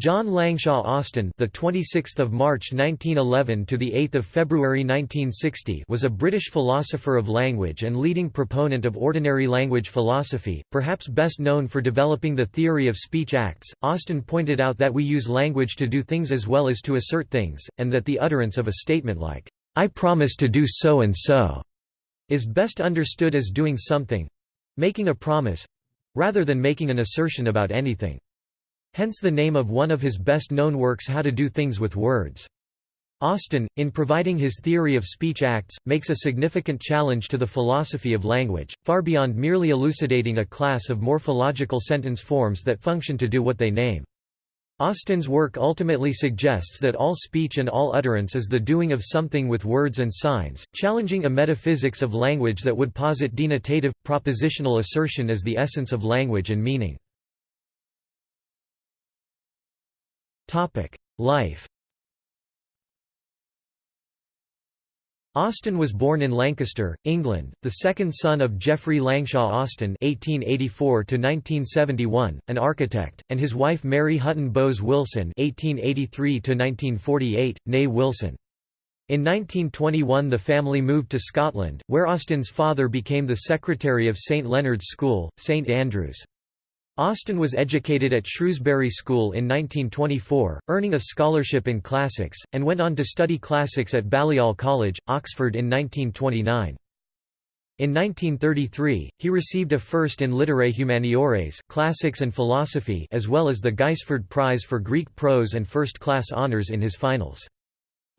John Langshaw Austin, the 26th of March 1911 to the 8th of February 1960, was a British philosopher of language and leading proponent of ordinary language philosophy, perhaps best known for developing the theory of speech acts. Austin pointed out that we use language to do things as well as to assert things, and that the utterance of a statement like I promise to do so and so is best understood as doing something, making a promise, rather than making an assertion about anything. Hence the name of one of his best-known works How to Do Things with Words. Austin, in providing his theory of speech acts, makes a significant challenge to the philosophy of language, far beyond merely elucidating a class of morphological sentence forms that function to do what they name. Austin's work ultimately suggests that all speech and all utterance is the doing of something with words and signs, challenging a metaphysics of language that would posit denotative, propositional assertion as the essence of language and meaning. Life Austin was born in Lancaster, England, the second son of Geoffrey Langshaw Austin (1884–1971), an architect, and his wife Mary Hutton Bowes Wilson (1883–1948), née Wilson. In 1921 the family moved to Scotland, where Austin's father became the secretary of St Leonard's School, St Andrews. Austin was educated at Shrewsbury School in 1924, earning a scholarship in classics, and went on to study classics at Balliol College, Oxford in 1929. In 1933, he received a first in Literae Humaniores classics and philosophy as well as the Gaisford Prize for Greek prose and first-class honours in his finals.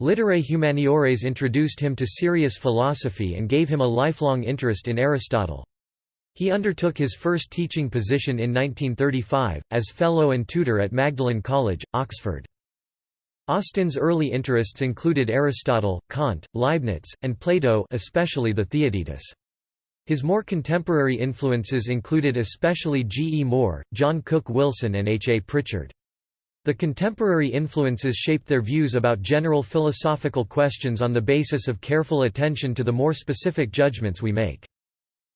Literae Humaniores introduced him to serious philosophy and gave him a lifelong interest in Aristotle. He undertook his first teaching position in 1935, as Fellow and Tutor at Magdalen College, Oxford. Austin's early interests included Aristotle, Kant, Leibniz, and Plato especially the Theaetetus. His more contemporary influences included especially G. E. Moore, John Cook Wilson and H. A. Prichard. The contemporary influences shaped their views about general philosophical questions on the basis of careful attention to the more specific judgments we make.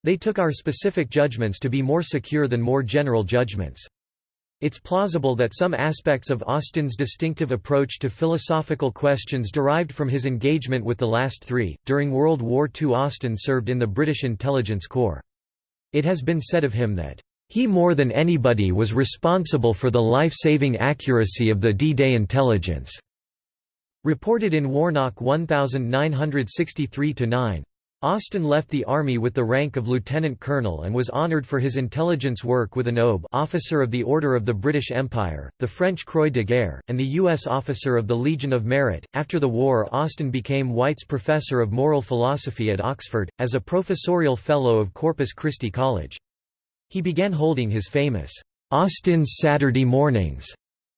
They took our specific judgments to be more secure than more general judgments. It's plausible that some aspects of Austin's distinctive approach to philosophical questions derived from his engagement with the last three. During World War II, Austin served in the British Intelligence Corps. It has been said of him that, he more than anybody was responsible for the life-saving accuracy of the D-Day intelligence." Reported in Warnock 1963-9. Austin left the Army with the rank of lieutenant colonel and was honoured for his intelligence work with an Aube officer of the Order of the British Empire, the French Croix de Guerre, and the U.S. officer of the Legion of Merit. After the war Austin became White's Professor of Moral Philosophy at Oxford, as a professorial fellow of Corpus Christi College. He began holding his famous, Austin's Saturday Mornings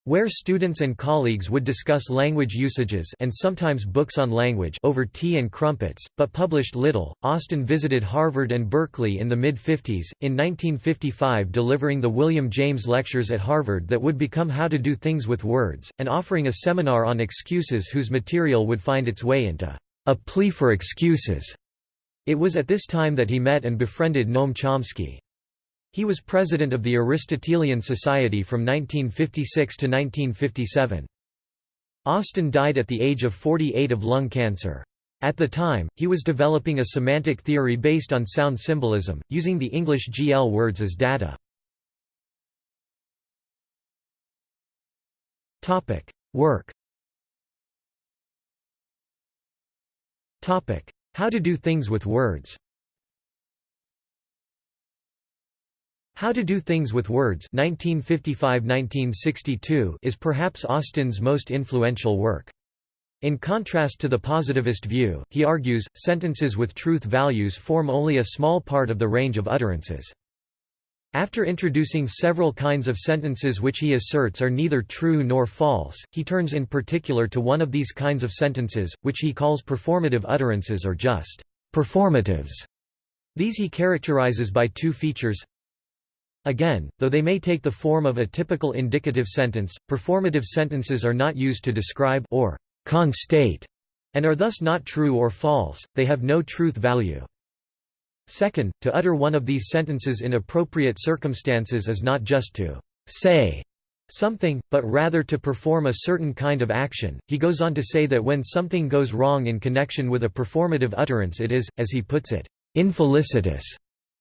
where students and colleagues would discuss language usages and sometimes books on language over tea and crumpets, but published little. Austin visited Harvard and Berkeley in the mid-50s, in 1955 delivering the William James Lectures at Harvard that would become How to Do Things with Words, and offering a seminar on excuses whose material would find its way into A Plea for Excuses. It was at this time that he met and befriended Noam Chomsky. He was president of the Aristotelian Society from 1956 to 1957. Austin died at the age of 48 of lung cancer. At the time, he was developing a semantic theory based on sound symbolism, using the English GL words as data. Work How to do things with words How to Do Things with Words 1955–1962 is perhaps Austin's most influential work. In contrast to the positivist view, he argues, sentences with truth values form only a small part of the range of utterances. After introducing several kinds of sentences which he asserts are neither true nor false, he turns in particular to one of these kinds of sentences, which he calls performative utterances or just performatives. These he characterizes by two features Again, though they may take the form of a typical indicative sentence, performative sentences are not used to describe or constate and are thus not true or false, they have no truth value. Second, to utter one of these sentences in appropriate circumstances is not just to say, something, but rather to perform a certain kind of action. He goes on to say that when something goes wrong in connection with a performative utterance it is, as he puts it, infelicitous,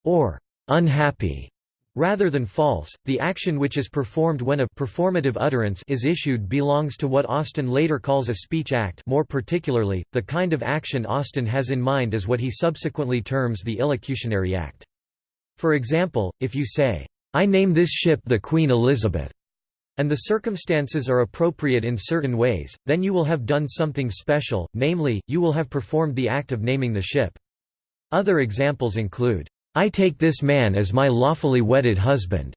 or unhappy. Rather than false, the action which is performed when a performative utterance is issued belongs to what Austin later calls a speech act more particularly, the kind of action Austin has in mind is what he subsequently terms the illocutionary act. For example, if you say, "'I name this ship the Queen Elizabeth' and the circumstances are appropriate in certain ways, then you will have done something special, namely, you will have performed the act of naming the ship. Other examples include, I take this man as my lawfully wedded husband,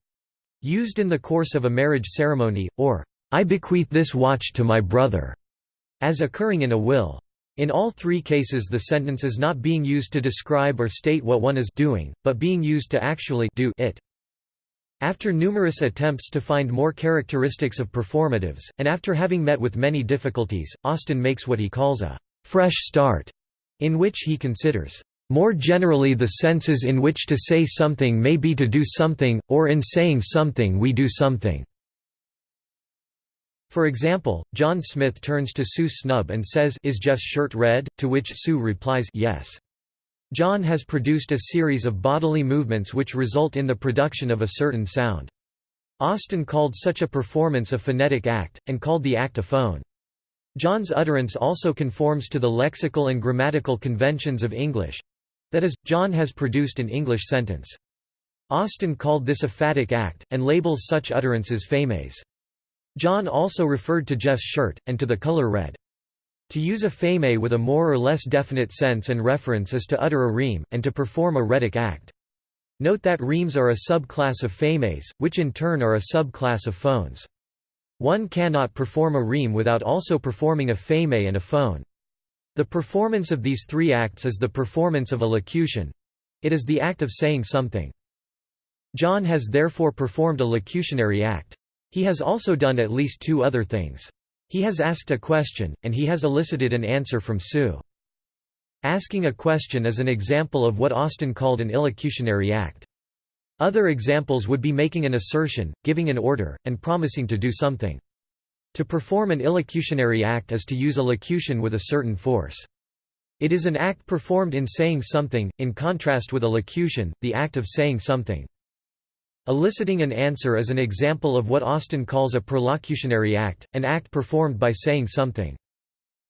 used in the course of a marriage ceremony, or, I bequeath this watch to my brother, as occurring in a will. In all three cases the sentence is not being used to describe or state what one is doing, but being used to actually do it. After numerous attempts to find more characteristics of performatives, and after having met with many difficulties, Austin makes what he calls a «fresh start», in which he considers more generally the senses in which to say something may be to do something, or in saying something we do something." For example, John Smith turns to Sue Snub and says Is Jeff's shirt red? To which Sue replies yes. John has produced a series of bodily movements which result in the production of a certain sound. Austin called such a performance a phonetic act, and called the act a phone. John's utterance also conforms to the lexical and grammatical conventions of English—that is, John has produced an English sentence. Austin called this a phatic act, and labels such utterances phemes. John also referred to Jeff's shirt, and to the color red. To use a pheme with a more or less definite sense and reference is to utter a rheme, and to perform a rhetic act. Note that rhemes are a subclass of phemes, which in turn are a subclass of phones. One cannot perform a rheme without also performing a pheme and a phone. The performance of these three acts is the performance of a locution. It is the act of saying something. John has therefore performed a locutionary act. He has also done at least two other things. He has asked a question, and he has elicited an answer from Sue. Asking a question is an example of what Austin called an illocutionary act. Other examples would be making an assertion, giving an order, and promising to do something. To perform an illocutionary act is to use a locution with a certain force. It is an act performed in saying something, in contrast with a locution, the act of saying something. Eliciting an answer is an example of what Austin calls a perlocutionary act, an act performed by saying something.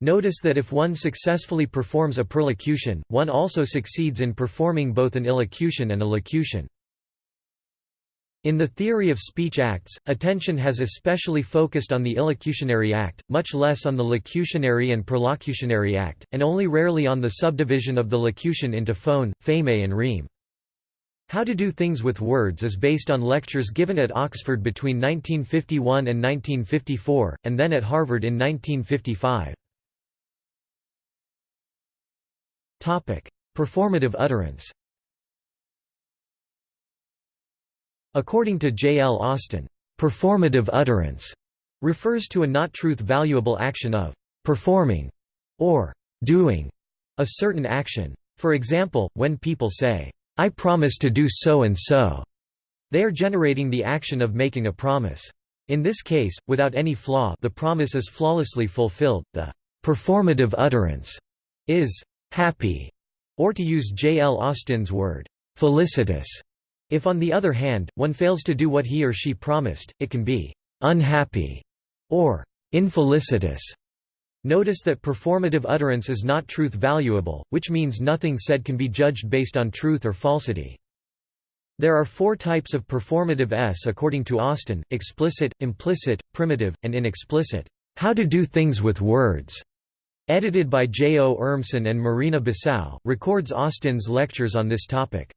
Notice that if one successfully performs a perlocution, one also succeeds in performing both an illocution and a locution. In the theory of speech acts, attention has especially focused on the illocutionary act, much less on the locutionary and perlocutionary act, and only rarely on the subdivision of the locution into phone, pheme and rheme. How to Do Things with Words is based on lectures given at Oxford between 1951 and 1954, and then at Harvard in 1955. Performative utterance According to J. L. Austin, "...performative utterance," refers to a not truth valuable action of "...performing," or "...doing," a certain action. For example, when people say, I promise to do so and so. They are generating the action of making a promise. In this case, without any flaw the promise is flawlessly fulfilled, the performative utterance is happy, or to use J. L. Austin's word, felicitous. If on the other hand, one fails to do what he or she promised, it can be unhappy or infelicitous. Notice that performative utterance is not truth valuable, which means nothing said can be judged based on truth or falsity. There are four types of performative s according to Austin, explicit, implicit, primitive, and inexplicit. How to Do Things with Words, edited by J. O. Urmson and Marina Sbisà, records Austin's lectures on this topic.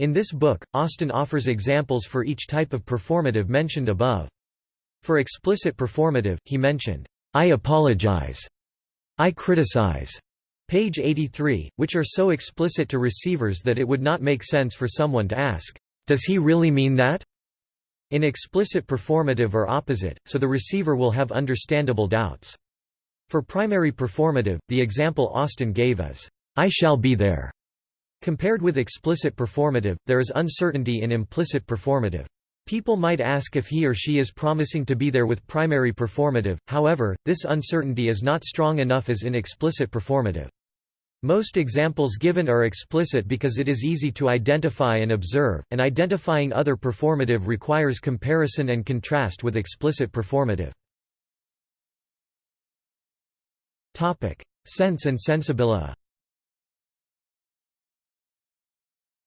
In this book, Austin offers examples for each type of performative mentioned above. For explicit performative, he mentioned, I apologize. I criticize. Page 83, which are so explicit to receivers that it would not make sense for someone to ask, Does he really mean that? In explicit performative or opposite, so the receiver will have understandable doubts. For primary performative, the example Austin gave is, I shall be there. Compared with explicit performative, there is uncertainty in implicit performative. People might ask if he or she is promising to be there with primary performative, however, this uncertainty is not strong enough as in explicit performative. Most examples given are explicit because it is easy to identify and observe, and identifying other performative requires comparison and contrast with explicit performative. Sense and sensibilia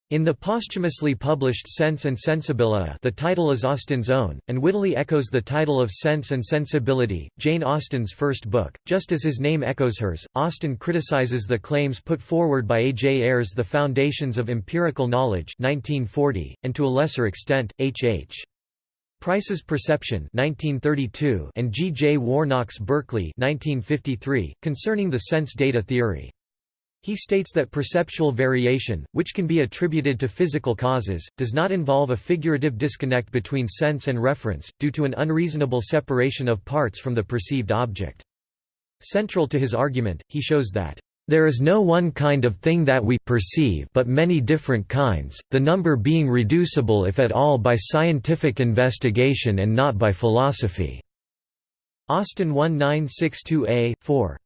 In the posthumously published Sense and Sensibilia the title is Austin's own, and wittily echoes the title of Sense and Sensibility, Jane Austen's first book. Just as his name echoes hers, Austen criticizes the claims put forward by A. J. Ayer's The Foundations of Empirical Knowledge 1940, and to a lesser extent, H. H. Price's Perception 1932 and G. J. Warnock's Berkeley 1953, concerning the sense data theory. He states that perceptual variation, which can be attributed to physical causes, does not involve a figurative disconnect between sense and reference, due to an unreasonable separation of parts from the perceived object. Central to his argument, he shows that there is no one kind of thing that we perceive but many different kinds, the number being reducible if at all by scientific investigation and not by philosophy." Austin 1962a, 4.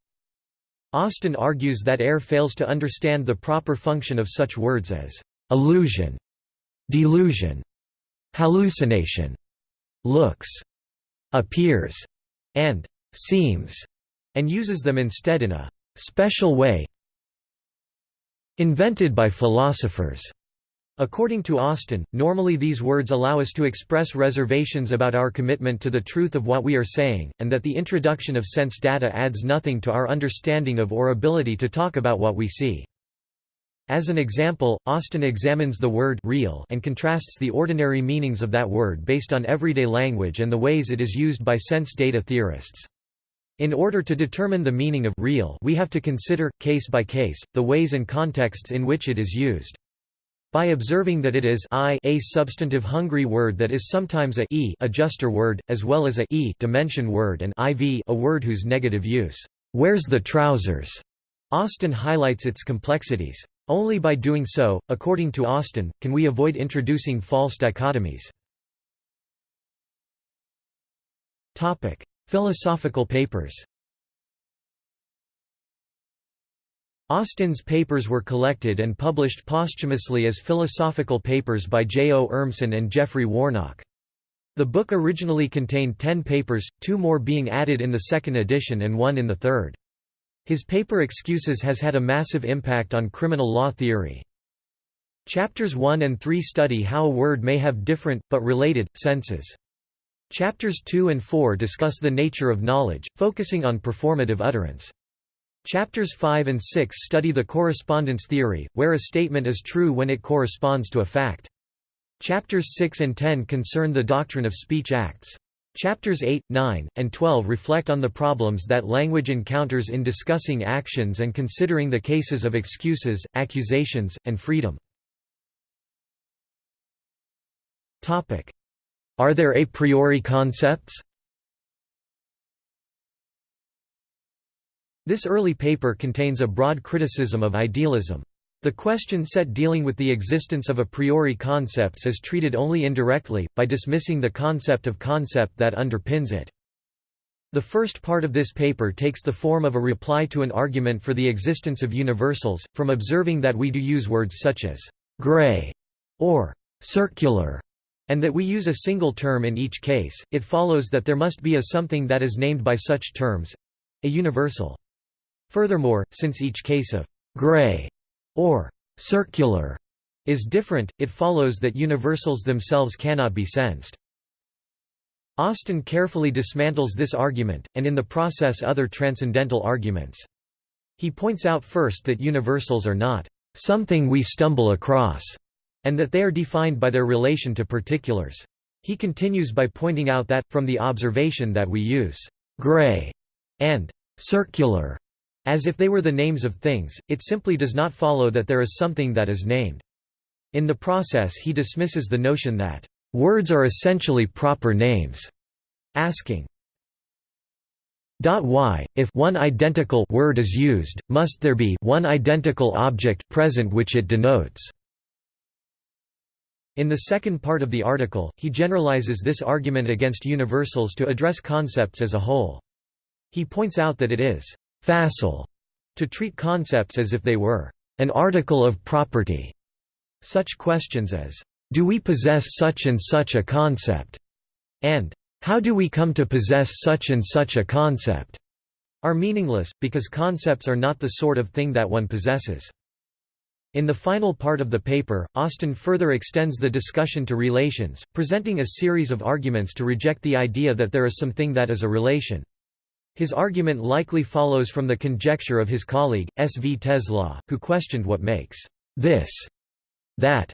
Austin argues that Ayer fails to understand the proper function of such words as illusion, delusion, hallucination, looks, appears, and seems, and uses them instead in a special way invented by philosophers. According to Austin, normally these words allow us to express reservations about our commitment to the truth of what we are saying, and that the introduction of sense data adds nothing to our understanding of or ability to talk about what we see. As an example, Austin examines the word real and contrasts the ordinary meanings of that word based on everyday language and the ways it is used by sense data theorists. In order to determine the meaning of real we have to consider, case by case, the ways and contexts in which it is used. By observing that it is I a substantive hungry word that is sometimes a e adjuster word, as well as a e dimension word and iv a word whose negative use, "'Where's the trousers?' Austin highlights its complexities. Only by doing so, according to Austin, can we avoid introducing false dichotomies. Philosophical papers Austin's papers were collected and published posthumously as philosophical papers by J. O. Urmson and Geoffrey Warnock. The book originally contained ten papers, two more being added in the second edition and one in the third. His paper Excuses has had a massive impact on criminal law theory. Chapters 1 and 3 study how a word may have different, but related, senses. Chapters 2 and 4 discuss the nature of knowledge, focusing on performative utterance. Chapters 5 and 6 study the correspondence theory, where a statement is true when it corresponds to a fact. Chapters 6 and 10 concern the doctrine of speech acts. Chapters 8, 9, and 12 reflect on the problems that language encounters in discussing actions and considering the cases of excuses, accusations, and freedom. Are there a priori concepts? This early paper contains a broad criticism of idealism. The question set dealing with the existence of a priori concepts is treated only indirectly, by dismissing the concept of concept that underpins it. The first part of this paper takes the form of a reply to an argument for the existence of universals, from observing that we do use words such as «gray» or «circular» and that we use a single term in each case, it follows that there must be a something that is named by such terms—a universal. Furthermore, since each case of «gray» or «circular» is different, it follows that universals themselves cannot be sensed. Austin carefully dismantles this argument, and in the process other transcendental arguments. He points out first that universals are not «something we stumble across», and that they are defined by their relation to particulars. He continues by pointing out that, from the observation that we use «gray» and «circular» As if they were the names of things, it simply does not follow that there is something that is named. In the process he dismisses the notion that, "...words are essentially proper names", asking, why, if one identical word is used, must there be one identical object present which it denotes? In the second part of the article, he generalizes this argument against universals to address concepts as a whole. He points out that it is «facile» to treat concepts as if they were «an article of property». Such questions as «do we possess such and such a concept?» and «how do we come to possess such and such a concept?» are meaningless, because concepts are not the sort of thing that one possesses. In the final part of the paper, Austin further extends the discussion to relations, presenting a series of arguments to reject the idea that there is something that is a relation. His argument likely follows from the conjecture of his colleague, S. V. Tesla, who questioned what makes this that.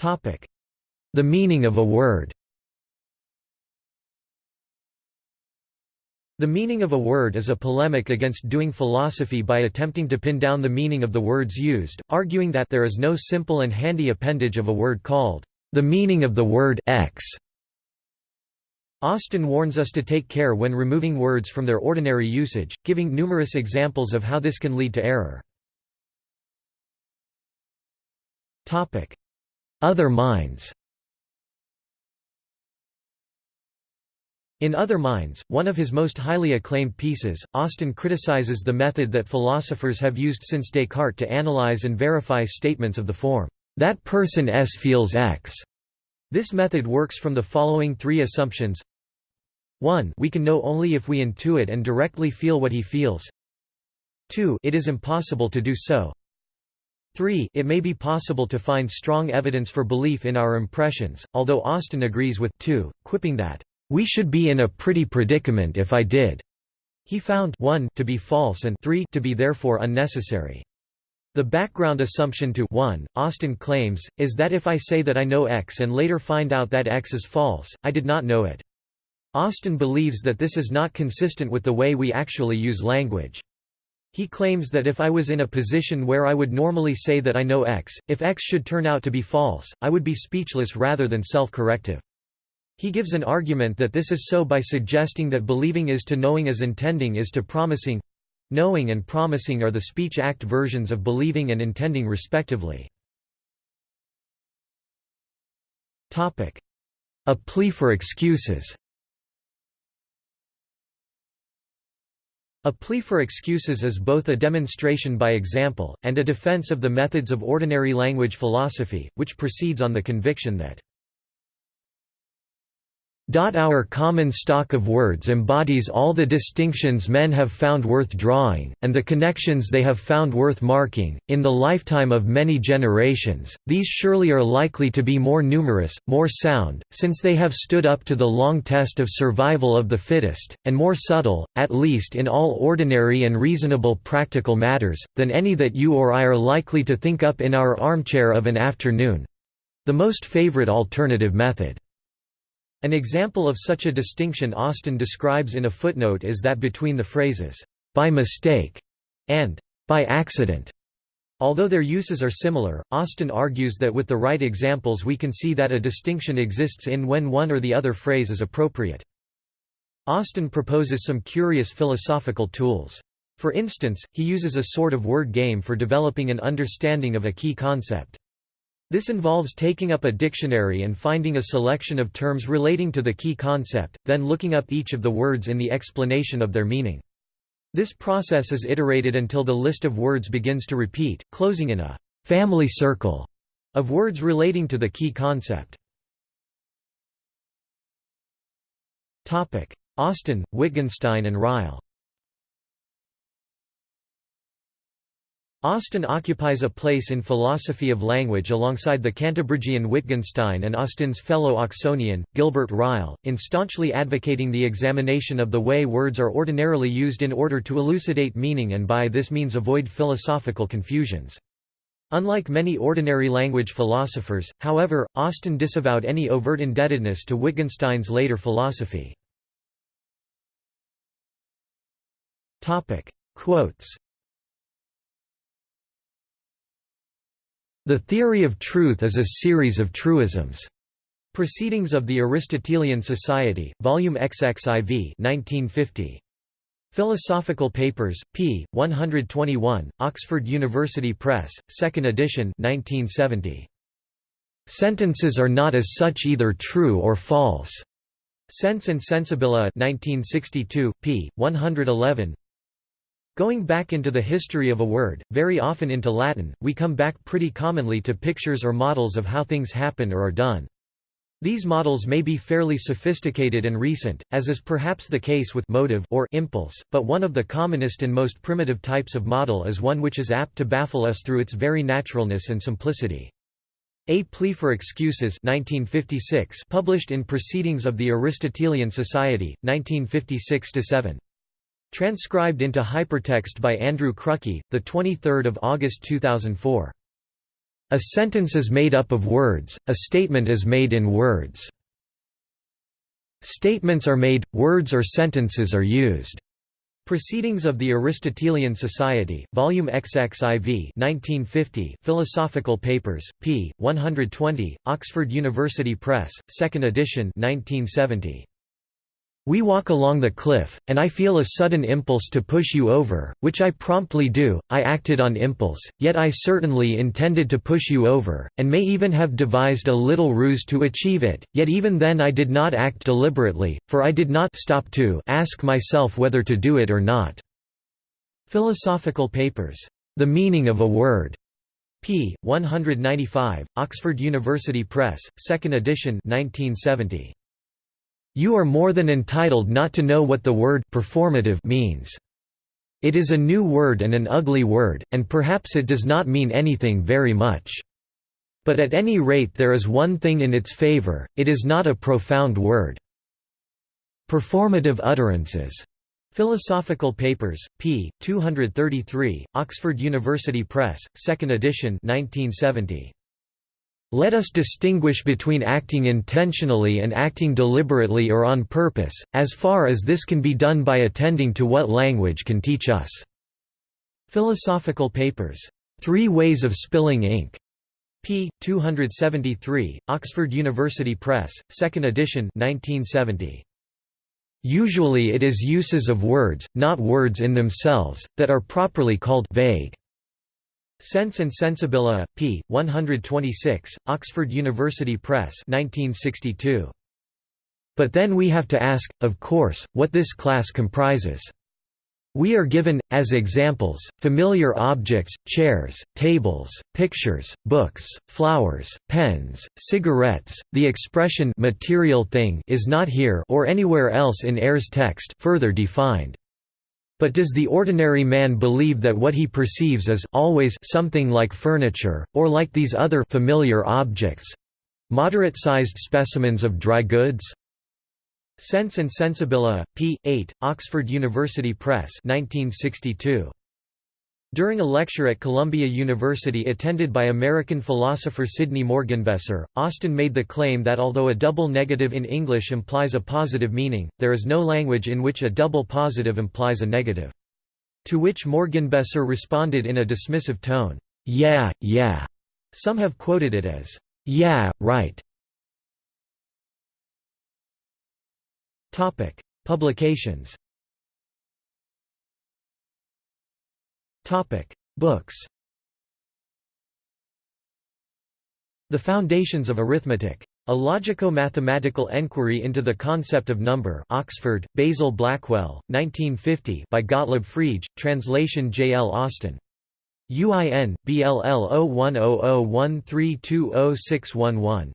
The meaning of a word The meaning of a word is a polemic against doing philosophy by attempting to pin down the meaning of the words used, arguing that there is no simple and handy appendage of a word called the meaning of the word x. Austin warns us to take care when removing words from their ordinary usage, giving numerous examples of how this can lead to error. Other minds In Other Minds, one of his most highly acclaimed pieces, Austin criticizes the method that philosophers have used since Descartes to analyze and verify statements of the form, "'that person S feels X'". This method works from the following three assumptions 1 we can know only if we intuit and directly feel what he feels 2 it is impossible to do so 3 it may be possible to find strong evidence for belief in our impressions, although Austin agrees with 2, quipping that we should be in a pretty predicament if I did. He found 1 to be false and 3 to be therefore unnecessary. The background assumption to 1, Austin claims, is that if I say that I know X and later find out that X is false, I did not know it. Austin believes that this is not consistent with the way we actually use language. He claims that if I was in a position where I would normally say that I know X, if X should turn out to be false, I would be speechless rather than self-corrective. He gives an argument that this is so by suggesting that believing is to knowing as intending is to promising knowing and promising are the speech act versions of believing and intending respectively. A plea for excuses A plea for excuses is both a demonstration by example, and a defense of the methods of ordinary language philosophy, which proceeds on the conviction that our common stock of words embodies all the distinctions men have found worth drawing, and the connections they have found worth marking, in the lifetime of many generations, these surely are likely to be more numerous, more sound, since they have stood up to the long test of survival of the fittest, and more subtle, at least in all ordinary and reasonable practical matters, than any that you or I are likely to think up in our armchair of an afternoon—the most favorite alternative method. An example of such a distinction Austin describes in a footnote is that between the phrases, "'by mistake' and "'by accident'". Although their uses are similar, Austin argues that with the right examples we can see that a distinction exists in when one or the other phrase is appropriate. Austin proposes some curious philosophical tools. For instance, he uses a sort of word game for developing an understanding of a key concept. This involves taking up a dictionary and finding a selection of terms relating to the key concept, then looking up each of the words in the explanation of their meaning. This process is iterated until the list of words begins to repeat, closing in a «family circle» of words relating to the key concept. Austin, Wittgenstein and Ryle Austin occupies a place in philosophy of language alongside the Cantabrigian Wittgenstein and Austin's fellow Oxonian, Gilbert Ryle, in staunchly advocating the examination of the way words are ordinarily used in order to elucidate meaning and by this means avoid philosophical confusions. Unlike many ordinary language philosophers, however, Austin disavowed any overt indebtedness to Wittgenstein's later philosophy. Quotes The theory of truth is a series of truisms. Proceedings of the Aristotelian Society, Volume XXIV 1950. Philosophical Papers, p. 121, Oxford University Press, 2nd edition 1970. Sentences are not as such either true or false. Sense and Sensibilia 1962, p. 111 Going back into the history of a word, very often into Latin, we come back pretty commonly to pictures or models of how things happen or are done. These models may be fairly sophisticated and recent, as is perhaps the case with motive or impulse, but one of the commonest and most primitive types of model is one which is apt to baffle us through its very naturalness and simplicity. A Plea for Excuses 1956 published in Proceedings of the Aristotelian Society, 1956–7. Transcribed into hypertext by Andrew Chrucky, 23 August 2004. A sentence is made up of words, a statement is made in words. Statements are made, words or sentences are used. Proceedings of the Aristotelian Society, Volume XXIV 1950, Philosophical Papers, p. 120, Oxford University Press, 2nd edition 1970. We walk along the cliff, and I feel a sudden impulse to push you over, which I promptly do. I acted on impulse, yet I certainly intended to push you over, and may even have devised a little ruse to achieve it, yet even then I did not act deliberately, for I did not stop to ask myself whether to do it or not. Philosophical Papers. The Meaning of a Word. p. 195, Oxford University Press, 2nd edition 1970. You are more than entitled not to know what the word performative means. It is a new word and an ugly word, and perhaps it does not mean anything very much. But at any rate there is one thing in its favor, it is not a profound word. Performative utterances. Philosophical Papers, p. 233, Oxford University Press, 2nd edition 1970. Let us distinguish between acting intentionally and acting deliberately or on purpose, as far as this can be done by attending to what language can teach us." Philosophical Papers. Three Ways of Spilling Ink. p. 273, Oxford University Press, 2nd edition 1970. Usually it is uses of words, not words in themselves, that are properly called vague. Sense and Sensibilia, p. 126, Oxford University Press 1962. But then we have to ask, of course, what this class comprises. We are given, as examples, familiar objects, chairs, tables, pictures, books, flowers, pens, cigarettes. The expression material thing is not here or anywhere else in Ayer's text further defined. But does the ordinary man believe that what he perceives is always something like furniture, or like these other familiar objects—moderate-sized specimens of dry goods? Sense and Sensibilia, p. 8, Oxford University Press 1962. During a lecture at Columbia University attended by American philosopher Sidney Morgenbesser, Austin made the claim that although a double negative in English implies a positive meaning, there is no language in which a double positive implies a negative. To which Morgenbesser responded in a dismissive tone, "'Yeah, yeah'". Some have quoted it as, "'Yeah, right'". Publications Books The Foundations of Arithmetic. A logico-mathematical enquiry into the concept of number Oxford, Basil Blackwell, 1950 by Gottlob Frege, translation J. L. Austin. UIN, BLL 010013206111.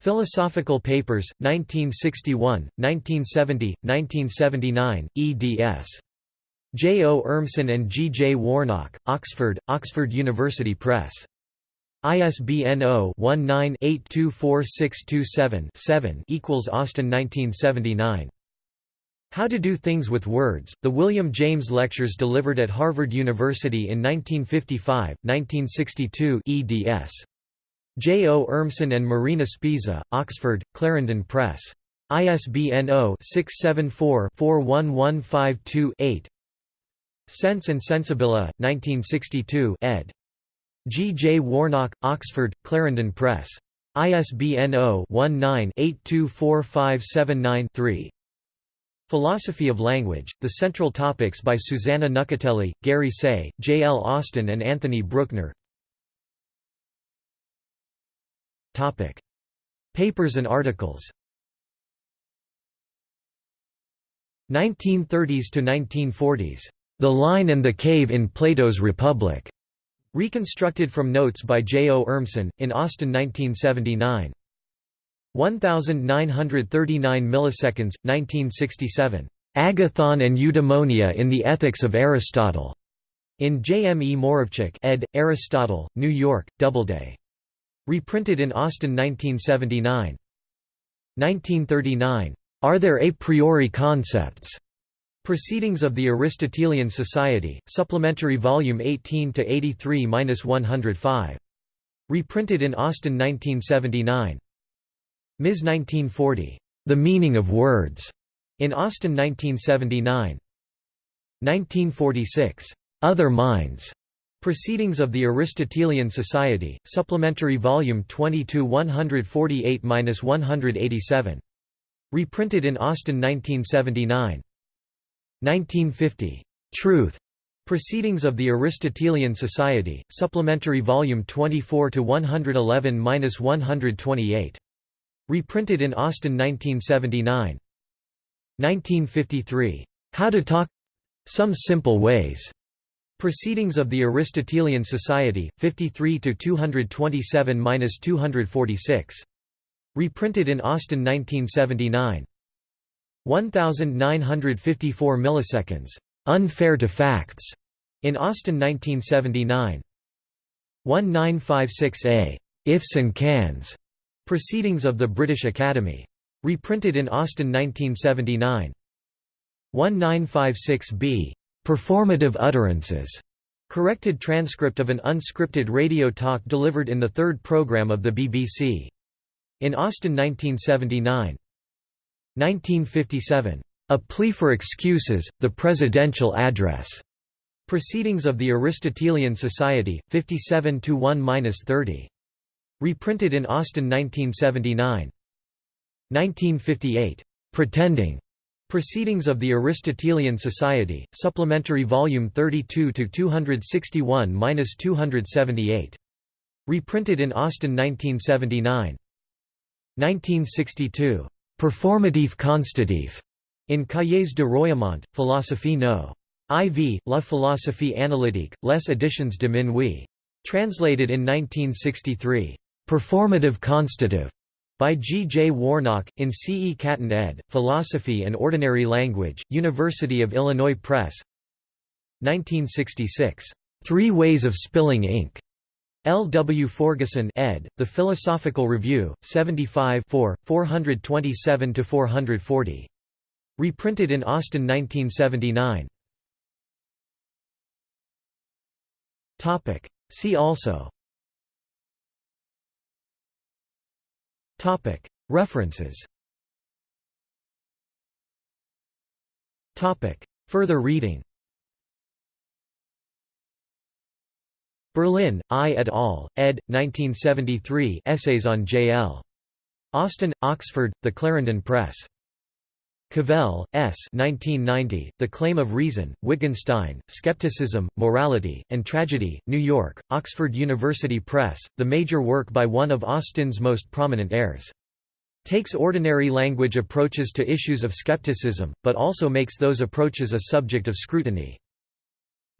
Philosophical Papers, 1961, 1970, 1979, eds. J. O. Urmson and G. J. Warnock, Oxford, Oxford University Press. ISBN 0-19-824627-7 equals Austin 1979. How to Do Things with Words, The William James Lectures delivered at Harvard University in 1955, 1962 eds. J. O. Urmson and Marina Sbisà, Oxford, Clarendon Press. ISBN 0-674-41152-8 Sense and Sensibilia, 1962 ed. G. J. Warnock, Oxford, Clarendon Press. ISBN 0-19-824579-3. Philosophy of Language, The Central Topics by Susana Nuccetelli, Gary Seay, J. L. Austin and Anthony Brueckner Papers and articles 1930s to 1940s. The Line and the Cave in Plato's Republic. Reconstructed from notes by J. O. Urmson, in Austin 1979. 1939 milliseconds, 1967. Agathon and Eudaimonia in the Ethics of Aristotle. In J. M. E. Moravcsik ed., Aristotle, New York, Doubleday. Reprinted in Austin 1979. 1939. Are there a priori concepts? Proceedings of the Aristotelian Society, Supplementary Volume 18 to 83-105. Reprinted in Austin 1979. Ms. 1940. The Meaning of Words. In Austin 1979. 1946. Other Minds. Proceedings of the Aristotelian Society, Supplementary Volume 22 148-187. Reprinted in Austin 1979. 1950. Truth. Proceedings of the Aristotelian Society, Supplementary Volume 24 to 111-128. Reprinted in Austin 1979. 1953. How to Talk Some Simple Ways. Proceedings of the Aristotelian Society, 53 to 227-246. Reprinted in Austin 1979. 1954 milliseconds. Unfair to Facts. In Austin 1979. 1956a. Ifs and Cans. Proceedings of the British Academy. Reprinted in Austin 1979. 1956b. Performative Utterances. Corrected transcript of an unscripted radio talk delivered in the third program of the BBC. In Austin 1979 1957. A Plea for Excuses, The Presidential Address. Proceedings of the Aristotelian Society, 57 1–30. Reprinted in Austin 1979. 1958. Pretending. Proceedings of the Aristotelian Society, Supplementary Volume 32 to 261–278. Reprinted in Austin 1979. 1962. Performatif constatif. In Cahiers de Royaumont, Philosophie no. IV, La philosophie analytique, les éditions de minuit. Translated in 1963. Performative constative. By G. J. Warnock, in C. E. Caton ed., Philosophy and Ordinary Language, University of Illinois Press 1966. Three Ways of Spilling Ink. L. W. Forguson ed., The Philosophical Review, 75 427–440. Reprinted in Austin 1979. See also Topic References Topic Further reading Berlin, I et al., ed. 1973 Essays on J.L. Austin, Oxford, The Clarendon Press. Cavell, S. 1990, the Claim of Reason, Wittgenstein, Skepticism, Morality, and Tragedy, New York, Oxford University Press, the major work by one of Austin's most prominent heirs. Takes ordinary language approaches to issues of skepticism, but also makes those approaches a subject of scrutiny.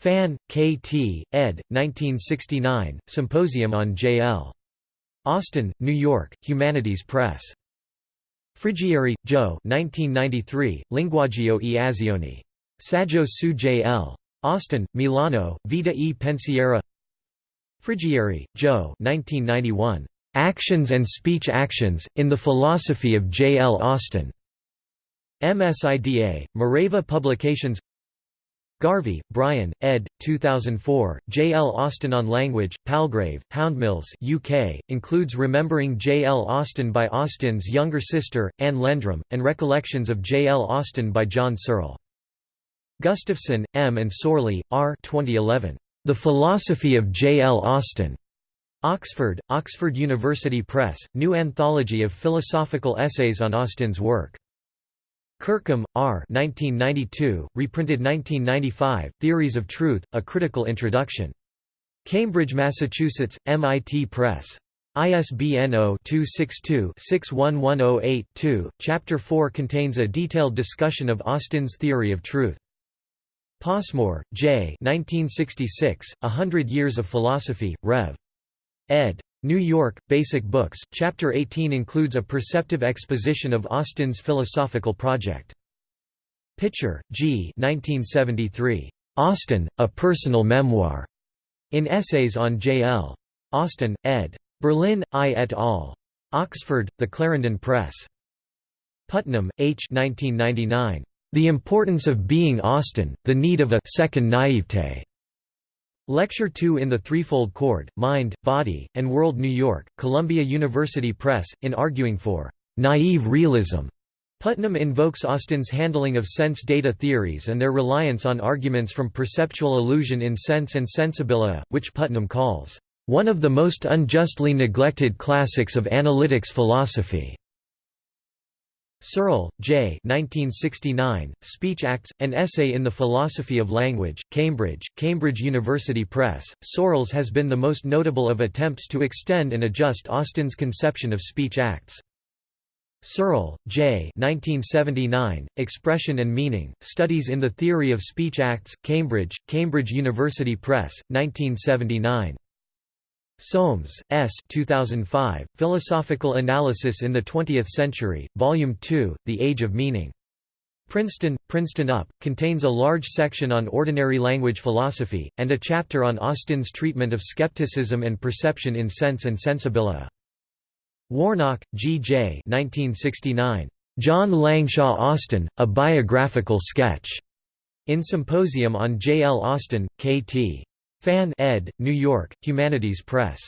Fann, K. T., ed. 1969, Symposium on J.L. Austin, New York, Humanities Press. Friggieri, Joe 1993, Linguaggio e azioni. Saggio su J.L. Austin, Milano, Vita e Pensiero Friggieri, Joe 1991. Actions and Speech Actions, in the Philosophy of J. L. Austin. MSIDA, Mireva Publications Garvey, Brian, ed. 2004, J. L. Austin on Language, Palgrave, Houndmills UK, includes Remembering J. L. Austin by Austin's younger sister, Anne Lendrum, and Recollections of J. L. Austin by John Searle. Gustafsson, M. and Sørli, R. 2011. The Philosophy of J. L. Austin. Oxford, Oxford University Press, New Anthology of Philosophical Essays on Austin's work. Kirkham, R. 1992, reprinted 1995, Theories of Truth, A Critical Introduction. Cambridge, Massachusetts, MIT Press. ISBN 0-262-61108-2. Chapter 4 contains a detailed discussion of Austin's theory of truth. Passmore, J. 1966, A Hundred Years of Philosophy, Rev. ed. New York, Basic Books, Chapter 18 includes a perceptive exposition of Austin's philosophical project. Pitcher, G. 1973. Austin, A Personal Memoir. In Essays on J. L. Austin, ed. Berlin, I et al. Oxford, The Clarendon Press. Putnam, H. 1999. The Importance of Being Austin, The Need of a Second Naivete. Lecture 2 in the Threefold Cord, Mind, Body, and World New York, Columbia University Press, in arguing for «naive realism». Putnam invokes Austin's handling of sense data theories and their reliance on arguments from perceptual illusion in Sense and Sensibilia, which Putnam calls, "...one of the most unjustly neglected classics of analytics philosophy." Searle, J. 1969, Speech Acts, An Essay in the Philosophy of Language, Cambridge, Cambridge University Press. Searle's has been the most notable of attempts to extend and adjust Austin's conception of speech acts. Searle, J. 1979, Expression and Meaning, Studies in the Theory of Speech Acts, Cambridge, Cambridge University Press, 1979. Soames, S. 2005, Philosophical Analysis in the Twentieth Century, Volume 2, The Age of Meaning. Princeton, Princeton UP, contains a large section on ordinary language philosophy, and a chapter on Austin's treatment of skepticism and perception in Sense and Sensibilia. Warnock, G. J. 1969. John Langshaw Austin, A Biographical Sketch. In Symposium on J. L. Austin, K. T. Fann ed., New York, Humanities Press.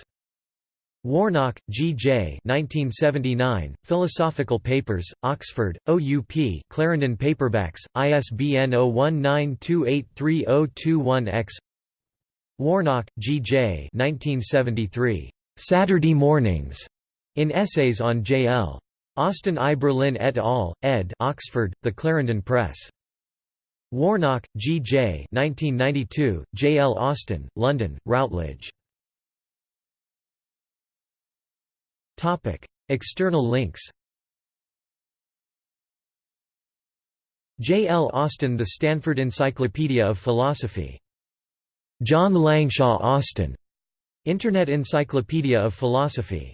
Warnock, G. J. 1979, Philosophical Papers, Oxford, OUP Clarendon Paperbacks, ISBN 0192830021-X Warnock, G. J. 1973, "'Saturday Mornings' in Essays on J. L. Austin I. Berlin et al., ed. Oxford, The Clarendon Press. Warnock, G. J. 1992, J. L. Austin, London, Routledge. External links J. L. Austin The Stanford Encyclopedia of Philosophy. John Langshaw Austin. Internet Encyclopedia of Philosophy